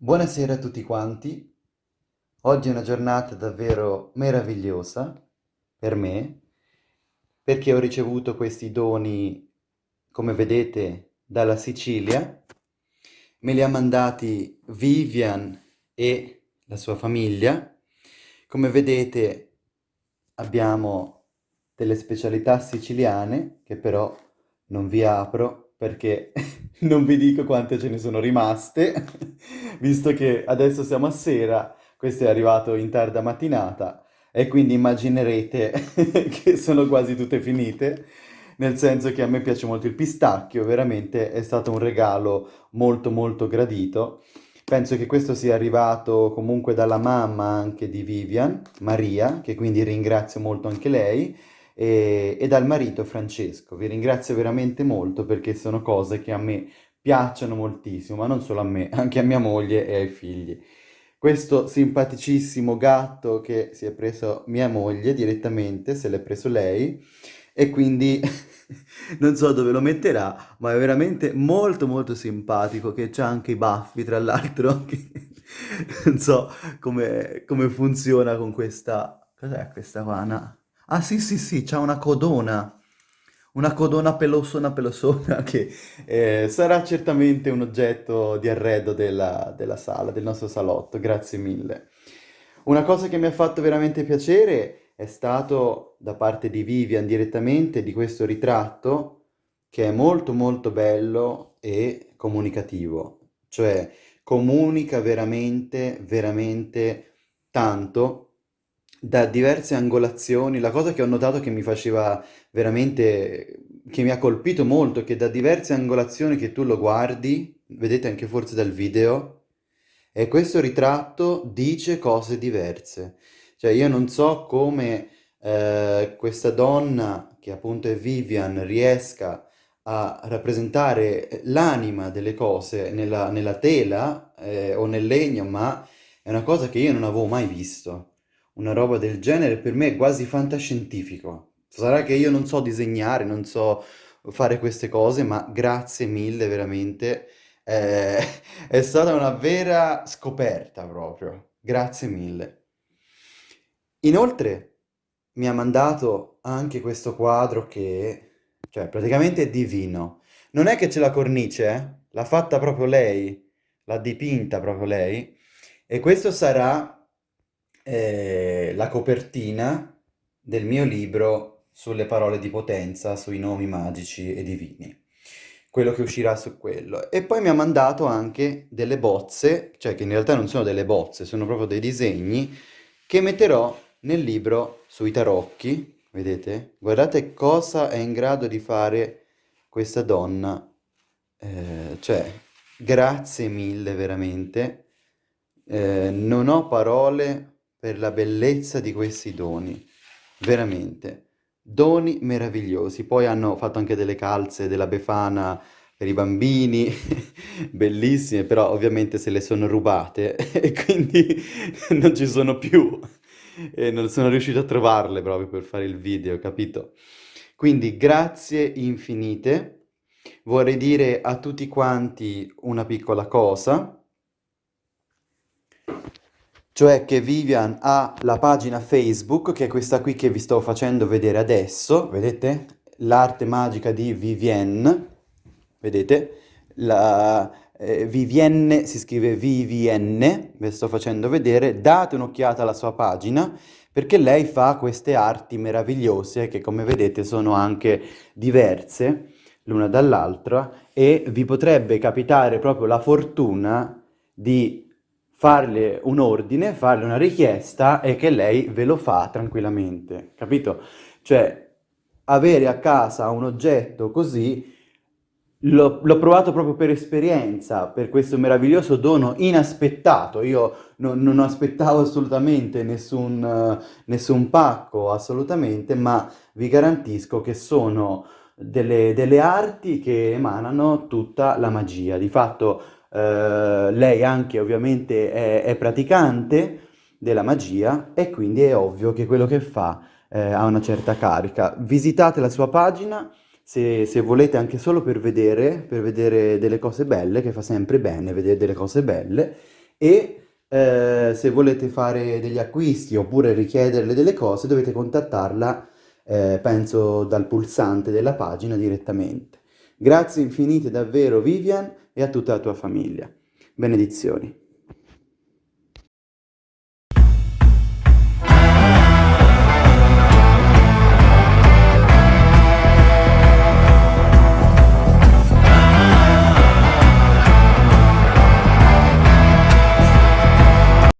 Buonasera a tutti quanti. Oggi è una giornata davvero meravigliosa per me, perché ho ricevuto questi doni, come vedete, dalla Sicilia. Me li ha mandati Vivian e la sua famiglia. Come vedete abbiamo delle specialità siciliane, che però non vi apro perché non vi dico quante ce ne sono rimaste, visto che adesso siamo a sera, questo è arrivato in tarda mattinata e quindi immaginerete che sono quasi tutte finite, nel senso che a me piace molto il pistacchio, veramente è stato un regalo molto molto gradito. Penso che questo sia arrivato comunque dalla mamma anche di Vivian, Maria, che quindi ringrazio molto anche lei, e, e dal marito Francesco. Vi ringrazio veramente molto perché sono cose che a me piacciono moltissimo, ma non solo a me, anche a mia moglie e ai figli. Questo simpaticissimo gatto che si è preso mia moglie direttamente, se l'è preso lei, e quindi non so dove lo metterà, ma è veramente molto molto simpatico, che c'ha anche i baffi, tra l'altro, non so come, come funziona con questa... Cos'è questa qua? Ah sì sì sì, c'ha una codona, una codona pelosona pelosona che eh, sarà certamente un oggetto di arredo della, della sala, del nostro salotto, grazie mille. Una cosa che mi ha fatto veramente piacere è stato da parte di Vivian direttamente di questo ritratto che è molto molto bello e comunicativo, cioè comunica veramente veramente tanto da diverse angolazioni. La cosa che ho notato che mi faceva veramente, che mi ha colpito molto, che da diverse angolazioni che tu lo guardi, vedete anche forse dal video, e questo ritratto dice cose diverse. Cioè io non so come eh, questa donna, che appunto è Vivian, riesca a rappresentare l'anima delle cose nella, nella tela eh, o nel legno, ma è una cosa che io non avevo mai visto. Una roba del genere per me è quasi fantascientifico. Sarà che io non so disegnare, non so fare queste cose, ma grazie mille veramente. Eh, è stata una vera scoperta proprio. Grazie mille. Inoltre mi ha mandato anche questo quadro che, cioè, praticamente è divino. Non è che c'è la cornice, eh? L'ha fatta proprio lei, l'ha dipinta proprio lei. E questo sarà eh, la copertina del mio libro sulle parole di potenza, sui nomi magici e divini. Quello che uscirà su quello. E poi mi ha mandato anche delle bozze, cioè che in realtà non sono delle bozze, sono proprio dei disegni, che metterò nel libro sui tarocchi. Vedete? Guardate cosa è in grado di fare questa donna. Eh, cioè, grazie mille veramente. Eh, non ho parole per la bellezza di questi doni, veramente. Doni meravigliosi. Poi hanno fatto anche delle calze della Befana per i bambini, bellissime, però ovviamente se le sono rubate e quindi non ci sono più e non sono riuscito a trovarle proprio per fare il video, capito? Quindi grazie infinite. Vorrei dire a tutti quanti una piccola cosa cioè che Vivian ha la pagina Facebook, che è questa qui che vi sto facendo vedere adesso, vedete? L'arte magica di Vivienne, vedete? La, eh, Vivienne si scrive Vivienne, ve sto facendo vedere, date un'occhiata alla sua pagina, perché lei fa queste arti meravigliose, che come vedete sono anche diverse l'una dall'altra, e vi potrebbe capitare proprio la fortuna di farle un ordine, farle una richiesta e che lei ve lo fa tranquillamente, capito? Cioè, avere a casa un oggetto così l'ho provato proprio per esperienza, per questo meraviglioso dono inaspettato. Io non, non aspettavo assolutamente nessun, nessun pacco, assolutamente, ma vi garantisco che sono delle, delle arti che emanano tutta la magia. Di fatto eh, lei anche ovviamente è, è, praticante della magia e quindi è ovvio che quello che fa eh, ha una certa carica. Visitate la sua pagina se, se, volete anche solo per vedere, per vedere delle cose belle, che fa sempre bene vedere delle cose belle, e eh, se volete fare degli acquisti oppure richiederle delle cose dovete contattarla, eh, penso, dal pulsante della pagina direttamente. Grazie infinite davvero Vivian e a tutta la tua famiglia. Benedizioni.